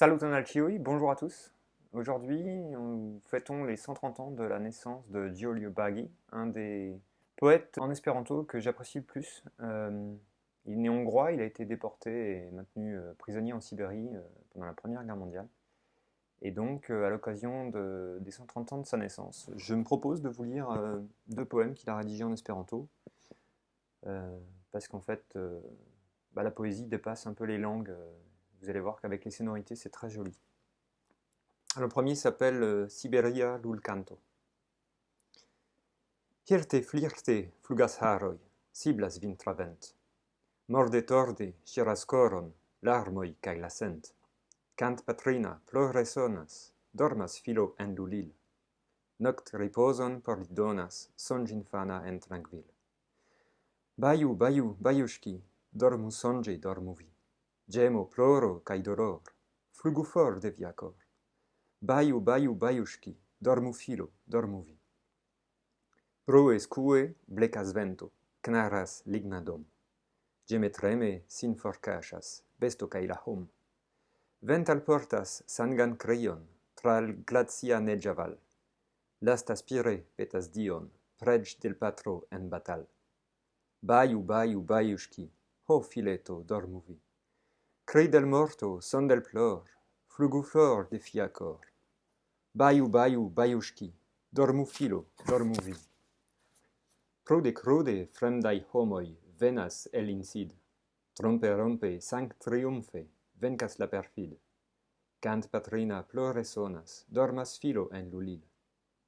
Salut Alchioi, bonjour à tous. Aujourd'hui, nous fêtons les 130 ans de la naissance de Giulio Baghi, un des poètes en espéranto que j'apprécie le plus. Euh, il est né hongrois, il a été déporté et maintenu euh, prisonnier en Sibérie euh, pendant la Première Guerre mondiale. Et donc, à l'occasion des 130 ans de sa naissance, je me propose de vous lire deux poèmes qu'il a rédigés en espéranto, parce qu'en fait, bah, la poésie dépasse un peu les langues vous allez voir qu'avec les sonorités, c'est très joli. Le premier s'appelle euh, Siberia lul canto. Hirte flirte flugas haroi, siblas vintravent. Morde torde, coron, larmoi cae la sent. Cant patrina, plore sonas, dormas filo en lulil. Noct riposon por li donas, sonj infana en tranquil. Baiu, baiu, baiushki, dormu songe, dormu vi. gemo, ploro, cae dolor, flugu for de via cor. Baiu, baiu, baiushki, dormu filo, dormu vi. Proes cue blecas vento, knaras ligna dom. Geme treme sin forcasas, besto cae la hom. vental portas sangan creion, tral glacia negiaval. Lasta spire petas dion, preg del patro en batal. Baiu, baiu, baiushki, ho fileto dormuvi. Cri del morto, son del plor, flugu for de fiacor. Baiu, baiu, baiushki, dormu filo, dormu vi. Prude, crude fremdai homoi venas el incid. Trompe rompe, sanct triumfe, vencas la perfid. Cant patrina plore sonas, dormas filo en lulil.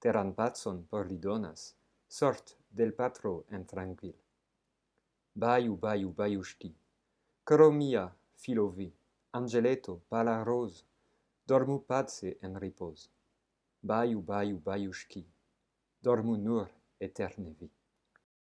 Teran patson por li donas, sort del patro en tranquil. Baiu, baiu, baiushki, coro mia, filo vi, angeleto, pala rose, dormu pace en ripose. Baiu, baiu, baiushki, dormu nur eterne vi.